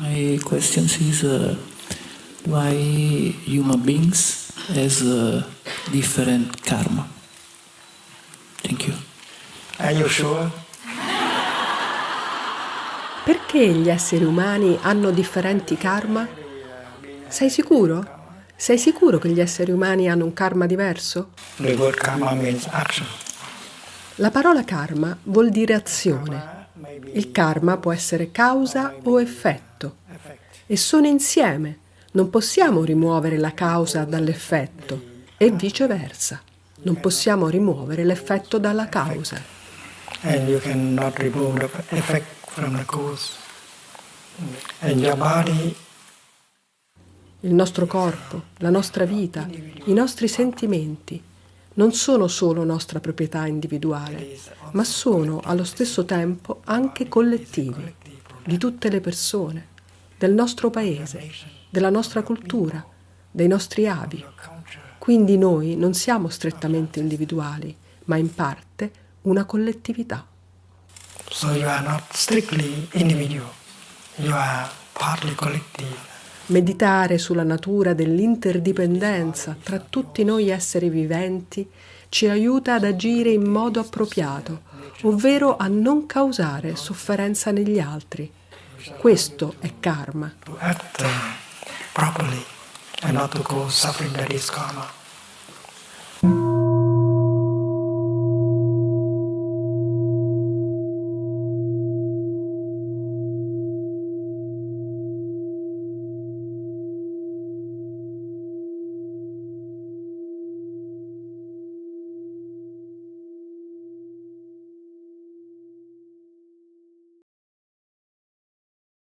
my question is uh, why human beings has a different karma. Thank you. Are you sure? Perché gli esseri umani hanno differenti karma? Sei sicuro? Sei sicuro che gli esseri umani hanno un karma diverso? The word karma means action. La parola karma vuol dire azione. Il karma può essere causa o effetto e sono insieme. Non possiamo rimuovere la causa dall'effetto e viceversa. Non possiamo rimuovere l'effetto dalla causa. And you cannot remove the effect from the cause. And your body Il nostro corpo, la nostra vita, i nostri sentimenti non sono solo nostra proprietà individuale, ma sono allo stesso tempo anche collettivi, di tutte le persone, del nostro paese, della nostra cultura, dei nostri avi. Quindi noi non siamo strettamente individuali, ma in parte una collettività. So you are not strictly individual. You are partly collective. Meditare sulla natura dell'interdipendenza tra tutti noi esseri viventi ci aiuta ad agire in modo appropriato, ovvero a non causare sofferenza negli altri. Questo è karma. To act properly and not to cause suffering that is karma.